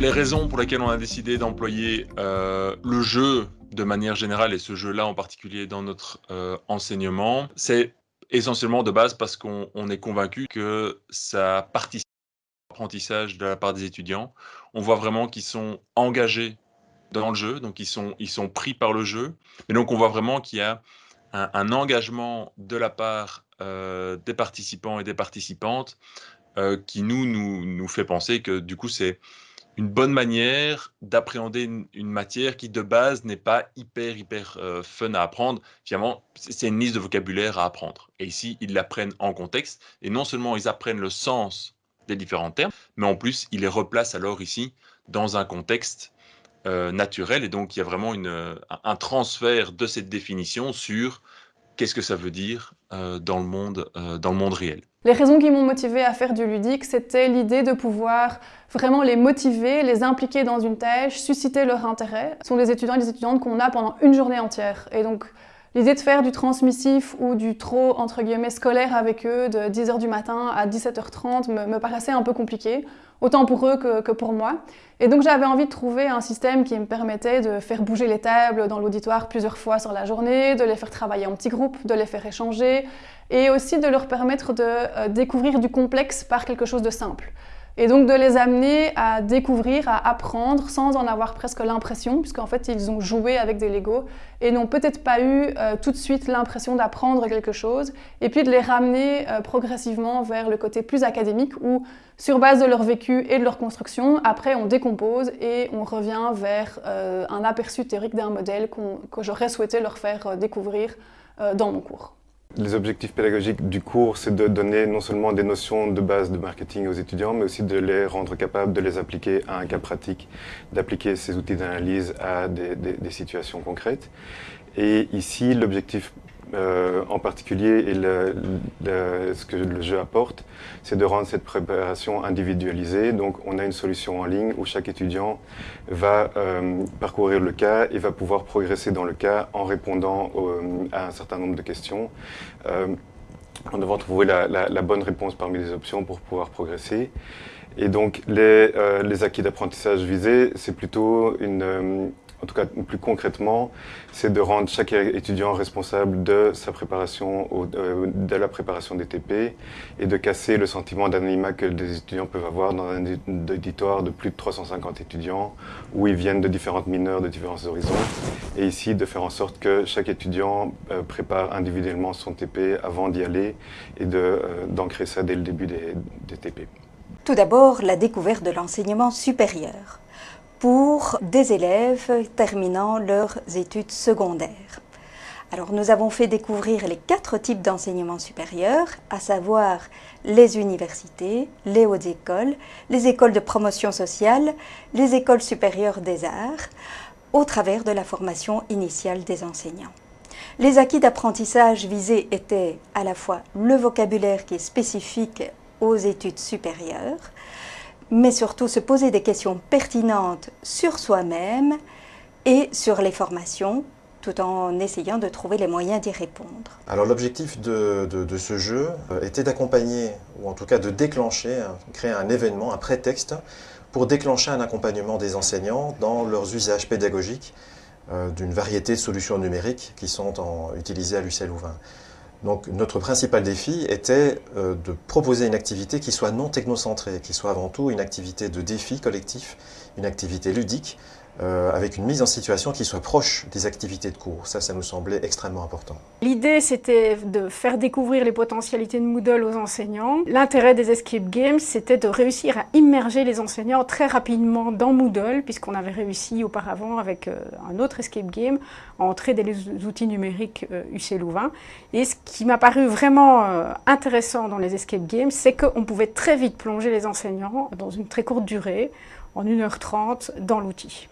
Les raisons pour lesquelles on a décidé d'employer euh, le jeu de manière générale et ce jeu-là en particulier dans notre euh, enseignement, c'est essentiellement de base parce qu'on est convaincu que ça participe à l'apprentissage de la part des étudiants. On voit vraiment qu'ils sont engagés dans le jeu, donc ils sont, ils sont pris par le jeu. Mais donc on voit vraiment qu'il y a un, engagement de la part euh, des participants et des participantes qui nous, nous, nous fait penser que du coup c'est une bonne manière d'appréhender une, matière qui de base n'est pas hyper hyper euh, fun à apprendre. Finalement, c'est une liste de vocabulaire à apprendre. Et ici, ils l'apprennent en contexte. Et non seulement ils apprennent le sens des différents termes, mais en plus, ils les replacent alors ici dans un contexte euh, naturel. Et donc, il y a vraiment une, un transfert de cette définition sur qu'est-ce que ça veut dire euh, dans, le monde, euh, dans le monde réel. Les raisons qui m'ont motivé à faire du ludique, c'était l'idée de pouvoir vraiment les motiver, les impliquer dans une tâche, susciter leur intérêt. Ce sont des étudiants et des étudiantes qu'on a pendant une journée entière. Et donc, L'idée de faire du transmissif ou du trop, entre guillemets, scolaire avec eux de 10h du matin à 17h30 me, paraissait un peu compliqué, autant pour eux que, que pour moi. Et donc j'avais envie de trouver un système qui me permettait de faire bouger les tables dans l'auditoire plusieurs fois sur la journée, de les faire travailler en petits groupes, de les faire échanger, et aussi de leur permettre de euh, découvrir du complexe par quelque chose de simple. Et donc de les amener à découvrir, à apprendre sans en avoir presque l'impression, puisqu'en fait ils ont joué avec des Legos et n'ont peut-être pas eu euh, tout de suite l'impression d'apprendre quelque chose, et puis de les ramener euh, progressivement vers le côté plus académique où, sur base de leur vécu et de leur construction, après on décompose et on revient vers euh, un aperçu théorique d'un modèle que j'aurais souhaité leur faire découvrir dans mon cours. Les objectifs pédagogiques du cours, c'est de donner non seulement des notions de base de marketing aux étudiants, mais aussi de les rendre capables de les appliquer à un cas pratique, d'appliquer ces outils d'analyse à des, situations concrètes. Et ici, l'objectif euh, en particulier et ce que le jeu apporte, c'est de rendre cette préparation individualisée. Donc on a une solution en ligne où chaque étudiant va euh, parcourir le cas et va pouvoir progresser dans le cas en répondant à un certain nombre de questions. Euh, en devant trouver la, bonne réponse parmi les options pour pouvoir progresser. Et donc les acquis d'apprentissage visés, c'est plutôt une, en tout cas plus concrètement, c'est de rendre chaque étudiant responsable de sa préparation, euh, de la préparation des TP et de casser le sentiment d'anonymat que des étudiants peuvent avoir dans un auditoire de plus de 350 étudiants où ils viennent de différentes mineurs, de différents horizons. Et ici, de faire en sorte que chaque étudiant euh, prépare individuellement son TP avant d'y aller et euh, d'ancrer ça dès le début des, des TP. Tout d'abord, la découverte de l'enseignement supérieur pour des élèves terminant leurs études secondaires. Alors nous avons fait découvrir les quatre types d'enseignement supérieur, à savoir les universités, les hautes écoles, les écoles de promotion sociale, les écoles supérieures des arts, au travers de la formation initiale des enseignants. Les acquis d'apprentissage visés étaient à la fois le vocabulaire qui est spécifique aux études supérieures, mais surtout se poser des questions pertinentes sur soi-même et sur les formations, tout en essayant de trouver les moyens d'y répondre. Alors l'objectif de, ce jeu euh, était d'accompagner, ou en tout cas de déclencher, créer un événement, un prétexte, pour déclencher un accompagnement des enseignants dans leurs usages pédagogiques euh, d'une variété de solutions numériques qui sont utilisées à l'UCL Louvain. Donc notre principal défi était euh, de proposer une activité qui soit non technocentrée, qui soit avant tout une activité de défi collectif, une activité ludique, euh, avec une mise en situation qui soit proche des activités de cours. Ça, ça nous semblait extrêmement important. L'idée, c'était de faire découvrir les potentialités de Moodle aux enseignants. L'intérêt des escape games, c'était de réussir à immerger les enseignants très rapidement dans Moodle, puisqu'on avait réussi auparavant avec euh, un autre escape game à entrer les outils numériques UC euh, Louvain. Et ce qui m'a paru vraiment intéressant dans les escape games, c'est qu'on pouvait très vite plonger les enseignants dans une très courte durée en 1h30 dans l'outil.